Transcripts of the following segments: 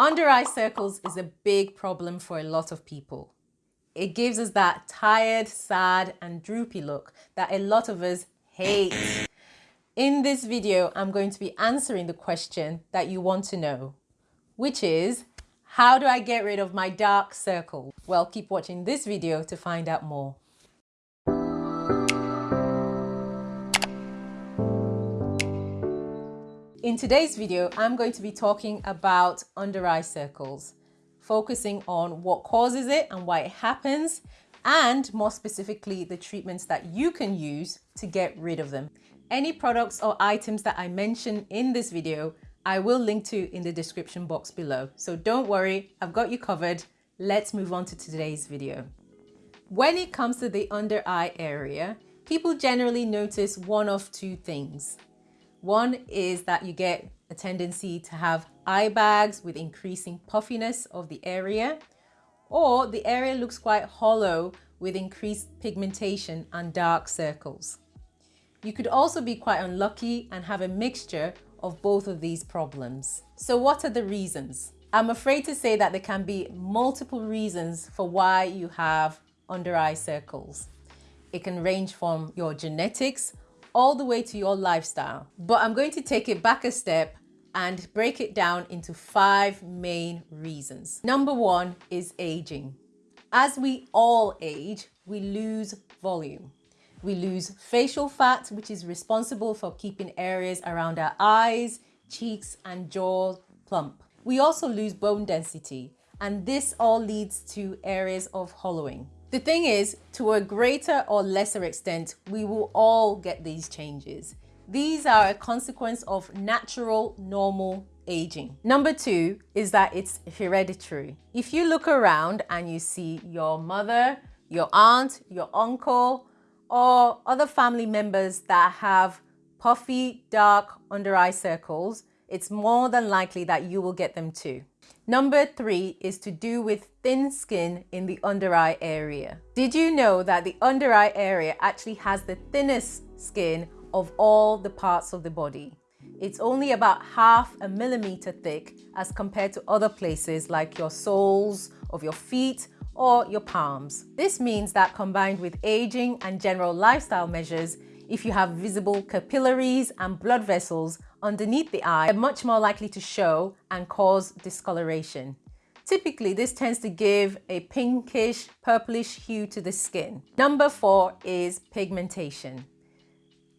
Under eye circles is a big problem for a lot of people. It gives us that tired, sad and droopy look that a lot of us hate. In this video, I'm going to be answering the question that you want to know, which is, how do I get rid of my dark circle? Well, keep watching this video to find out more. In today's video, I'm going to be talking about under eye circles, focusing on what causes it and why it happens, and more specifically, the treatments that you can use to get rid of them. Any products or items that I mention in this video, I will link to in the description box below. So don't worry, I've got you covered. Let's move on to today's video. When it comes to the under eye area, people generally notice one of two things. One is that you get a tendency to have eye bags with increasing puffiness of the area, or the area looks quite hollow with increased pigmentation and dark circles. You could also be quite unlucky and have a mixture of both of these problems. So what are the reasons? I'm afraid to say that there can be multiple reasons for why you have under eye circles. It can range from your genetics all the way to your lifestyle. But I'm going to take it back a step and break it down into five main reasons. Number one is aging. As we all age, we lose volume. We lose facial fat, which is responsible for keeping areas around our eyes, cheeks and jaw plump. We also lose bone density, and this all leads to areas of hollowing. The thing is, to a greater or lesser extent, we will all get these changes. These are a consequence of natural, normal aging. Number two is that it's hereditary. If you look around and you see your mother, your aunt, your uncle, or other family members that have puffy, dark under eye circles, it's more than likely that you will get them too. Number three is to do with thin skin in the under eye area. Did you know that the under eye area actually has the thinnest skin of all the parts of the body? It's only about half a millimeter thick as compared to other places like your soles of your feet or your palms. This means that combined with aging and general lifestyle measures, if you have visible capillaries and blood vessels underneath the eye, they're much more likely to show and cause discoloration. Typically, this tends to give a pinkish, purplish hue to the skin. Number four is pigmentation.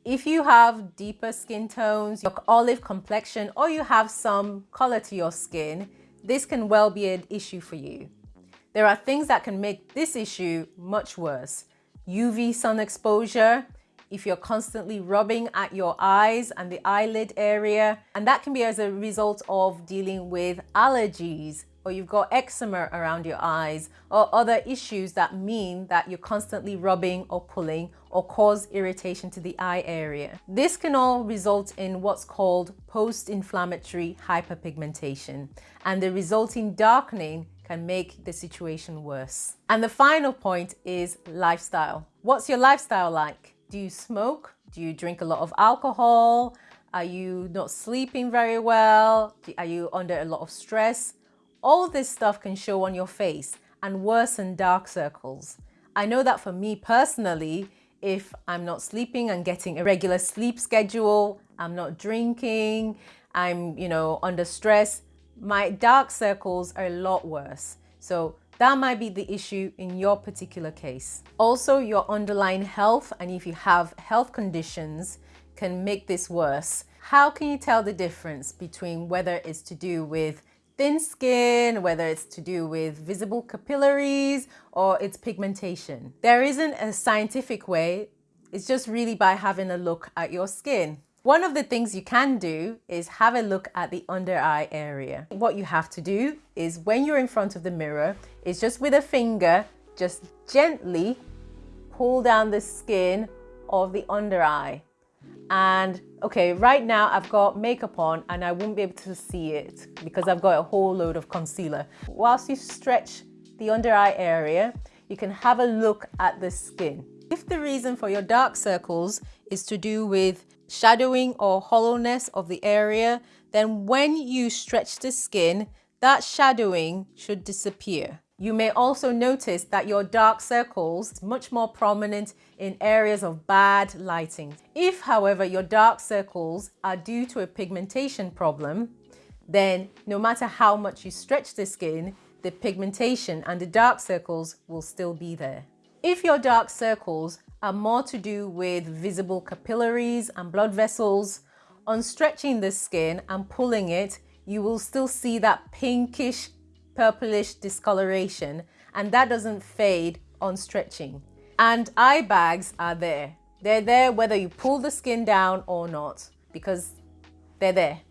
If you have deeper skin tones, your olive complexion, or you have some color to your skin, this can well be an issue for you. There are things that can make this issue much worse. UV sun exposure, if you're constantly rubbing at your eyes and the eyelid area. And that can be as a result of dealing with allergies or you've got eczema around your eyes or other issues that mean that you're constantly rubbing or pulling or cause irritation to the eye area. This can all result in what's called post-inflammatory hyperpigmentation and the resulting darkening can make the situation worse. And the final point is lifestyle. What's your lifestyle like? Do you smoke? Do you drink a lot of alcohol? Are you not sleeping very well? Are you under a lot of stress? All this stuff can show on your face and worsen dark circles. I know that for me personally, if I'm not sleeping and getting a regular sleep schedule, I'm not drinking, I'm, you know, under stress, my dark circles are a lot worse. So that might be the issue in your particular case. Also, your underlying health and if you have health conditions can make this worse. How can you tell the difference between whether it's to do with thin skin, whether it's to do with visible capillaries or it's pigmentation? There isn't a scientific way. It's just really by having a look at your skin. One of the things you can do is have a look at the under eye area. What you have to do is when you're in front of the mirror, is just with a finger, just gently pull down the skin of the under eye. And okay, right now I've got makeup on and I won't be able to see it because I've got a whole load of concealer. Whilst you stretch the under eye area, you can have a look at the skin. If the reason for your dark circles is to do with shadowing or hollowness of the area, then when you stretch the skin, that shadowing should disappear. You may also notice that your dark circles much more prominent in areas of bad lighting. If, however, your dark circles are due to a pigmentation problem, then no matter how much you stretch the skin, the pigmentation and the dark circles will still be there. If your dark circles are more to do with visible capillaries and blood vessels, on stretching the skin and pulling it, you will still see that pinkish purplish discoloration and that doesn't fade on stretching. And eye bags are there. They're there whether you pull the skin down or not because they're there.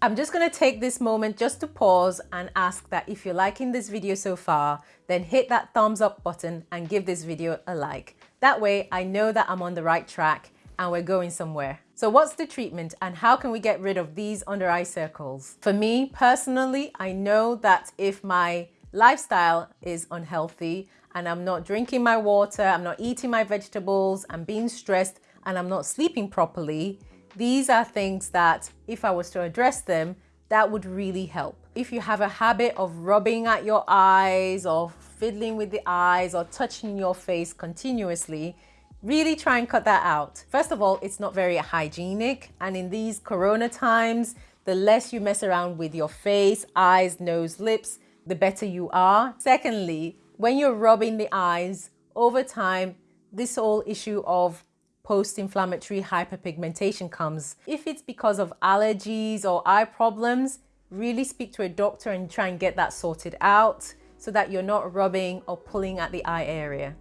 I'm just going to take this moment just to pause and ask that if you're liking this video so far, then hit that thumbs up button and give this video a like. That way I know that I'm on the right track and we're going somewhere. So what's the treatment and how can we get rid of these under eye circles? For me personally, I know that if my lifestyle is unhealthy and I'm not drinking my water, I'm not eating my vegetables, I'm being stressed and I'm not sleeping properly, these are things that if I was to address them, that would really help. If you have a habit of rubbing at your eyes or fiddling with the eyes or touching your face continuously, really try and cut that out. First of all, it's not very hygienic. And in these Corona times, the less you mess around with your face, eyes, nose, lips, the better you are. Secondly, when you're rubbing the eyes, over time, this whole issue of post-inflammatory hyperpigmentation comes. If it's because of allergies or eye problems, really speak to a doctor and try and get that sorted out so that you're not rubbing or pulling at the eye area.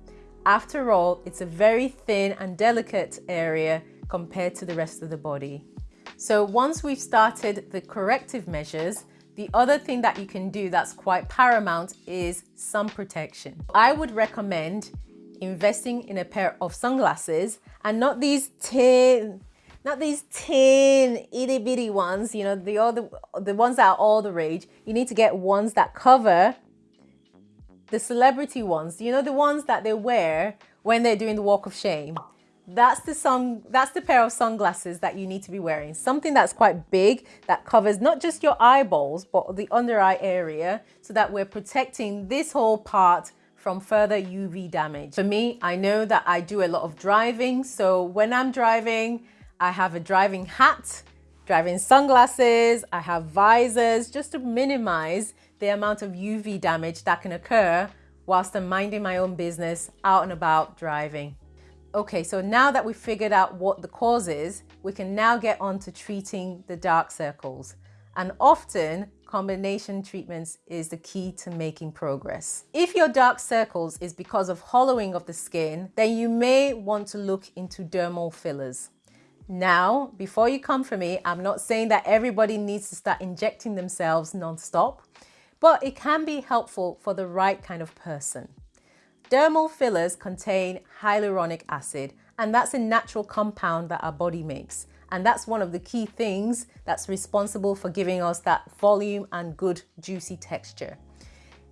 After all, it's a very thin and delicate area compared to the rest of the body. So once we've started the corrective measures, the other thing that you can do that's quite paramount is sun protection. I would recommend investing in a pair of sunglasses and not these tin, not these tin itty bitty ones, you know, the other, the ones that are all the rage. You need to get ones that cover the celebrity ones, you know, the ones that they wear when they're doing the walk of shame. That's the sun, that's the pair of sunglasses that you need to be wearing. Something that's quite big that covers not just your eyeballs, but the under eye area so that we're protecting this whole part from further UV damage. For me, I know that I do a lot of driving. So when I'm driving, I have a driving hat, driving sunglasses, I have visors just to minimize the amount of UV damage that can occur whilst I'm minding my own business out and about driving. Okay, so now that we've figured out what the cause is, we can now get on to treating the dark circles. And often combination treatments is the key to making progress. If your dark circles is because of hollowing of the skin, then you may want to look into dermal fillers. Now, before you come for me, I'm not saying that everybody needs to start injecting themselves non-stop but it can be helpful for the right kind of person. Dermal fillers contain hyaluronic acid, and that's a natural compound that our body makes. And that's one of the key things that's responsible for giving us that volume and good juicy texture.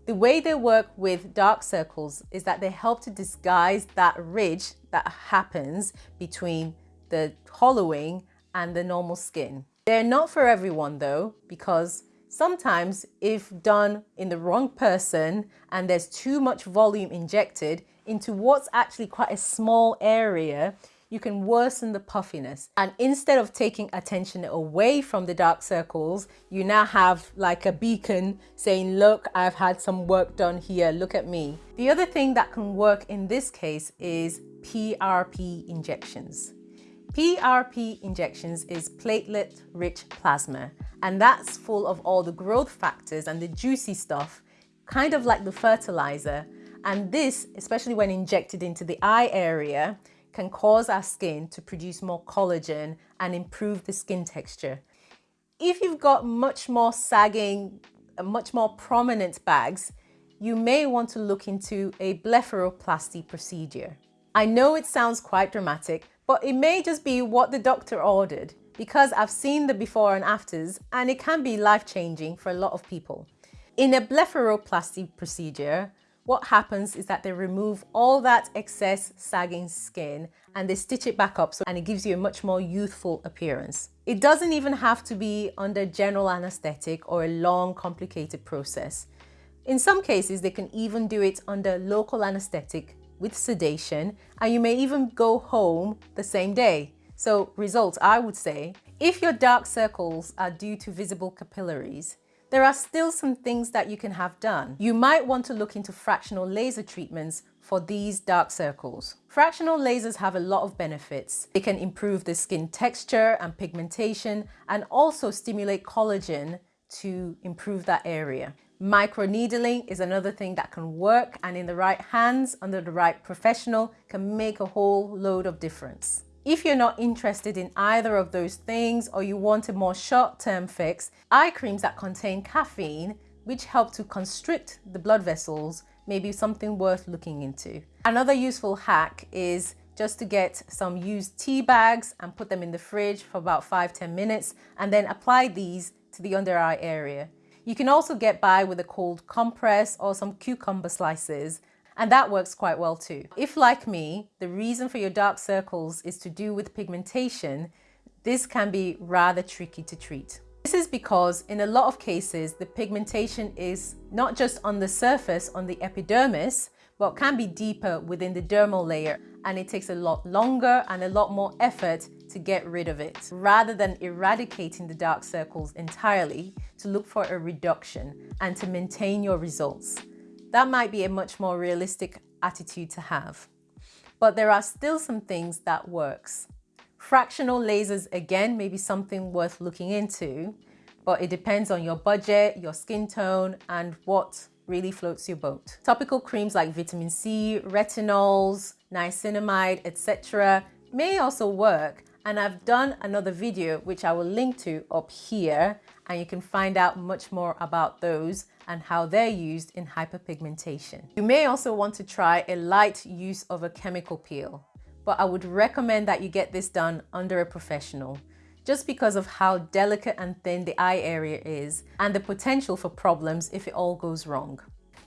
The way they work with dark circles is that they help to disguise that ridge that happens between the hollowing and the normal skin. They're not for everyone though, because Sometimes if done in the wrong person and there's too much volume injected into what's actually quite a small area, you can worsen the puffiness. And instead of taking attention away from the dark circles, you now have like a beacon saying, look, I've had some work done here, look at me. The other thing that can work in this case is PRP injections. PRP injections is platelet-rich plasma, and that's full of all the growth factors and the juicy stuff, kind of like the fertilizer. And this, especially when injected into the eye area, can cause our skin to produce more collagen and improve the skin texture. If you've got much more sagging, uh, much more prominent bags, you may want to look into a blepharoplasty procedure. I know it sounds quite dramatic, but it may just be what the doctor ordered because I've seen the before and afters and it can be life-changing for a lot of people. In a blepharoplasty procedure, what happens is that they remove all that excess sagging skin and they stitch it back up so and it gives you a much more youthful appearance. It doesn't even have to be under general anesthetic or a long complicated process. In some cases, they can even do it under local anesthetic with sedation and you may even go home the same day. So results, I would say, if your dark circles are due to visible capillaries, there are still some things that you can have done. You might want to look into fractional laser treatments for these dark circles. Fractional lasers have a lot of benefits. They can improve the skin texture and pigmentation and also stimulate collagen to improve that area. Microneedling is another thing that can work and in the right hands, under the right professional, can make a whole load of difference. If you're not interested in either of those things or you want a more short-term fix, eye creams that contain caffeine, which help to constrict the blood vessels, may be something worth looking into. Another useful hack is just to get some used tea bags and put them in the fridge for about 5-10 minutes and then apply these to the under eye area. You can also get by with a cold compress or some cucumber slices and that works quite well too. If like me, the reason for your dark circles is to do with pigmentation, this can be rather tricky to treat. This is because in a lot of cases, the pigmentation is not just on the surface on the epidermis, but can be deeper within the dermal layer and it takes a lot longer and a lot more effort to get rid of it. Rather than eradicating the dark circles entirely, to look for a reduction and to maintain your results. That might be a much more realistic attitude to have. But there are still some things that works. Fractional lasers, again, may be something worth looking into, but it depends on your budget, your skin tone, and what really floats your boat. Topical creams like vitamin C, retinols, niacinamide, etc. may also work, and I've done another video which I will link to up here and you can find out much more about those and how they're used in hyperpigmentation. You may also want to try a light use of a chemical peel, but I would recommend that you get this done under a professional just because of how delicate and thin the eye area is and the potential for problems if it all goes wrong.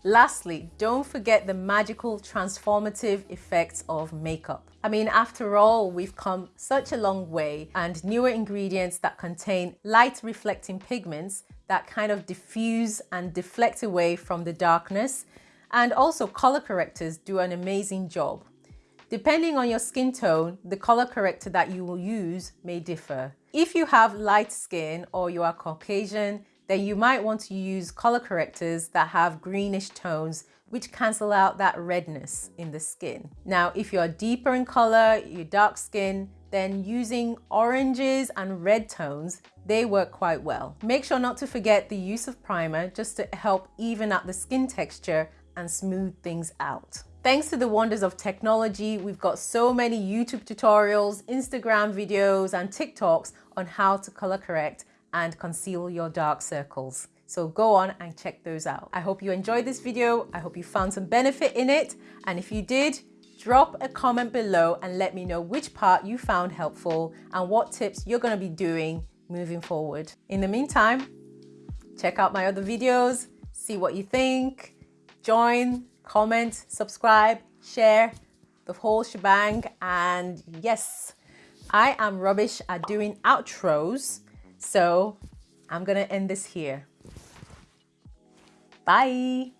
Lastly, don't forget the magical transformative effects of makeup. I mean, after all, we've come such a long way and newer ingredients that contain light reflecting pigments that kind of diffuse and deflect away from the darkness. And also color correctors do an amazing job. Depending on your skin tone, the color corrector that you will use may differ. If you have light skin or you are Caucasian, then you might want to use color correctors that have greenish tones which cancel out that redness in the skin. Now, if you're deeper in color, you're dark skin, then using oranges and red tones, they work quite well. Make sure not to forget the use of primer just to help even out the skin texture and smooth things out. Thanks to the wonders of technology, we've got so many YouTube tutorials, Instagram videos, and TikToks on how to color correct and conceal your dark circles. So go on and check those out. I hope you enjoyed this video. I hope you found some benefit in it. And if you did, drop a comment below and let me know which part you found helpful and what tips you're gonna be doing moving forward. In the meantime, check out my other videos, see what you think, join, comment, subscribe, share, the whole shebang. And yes, I am rubbish at doing outros. So I'm going to end this here. Bye.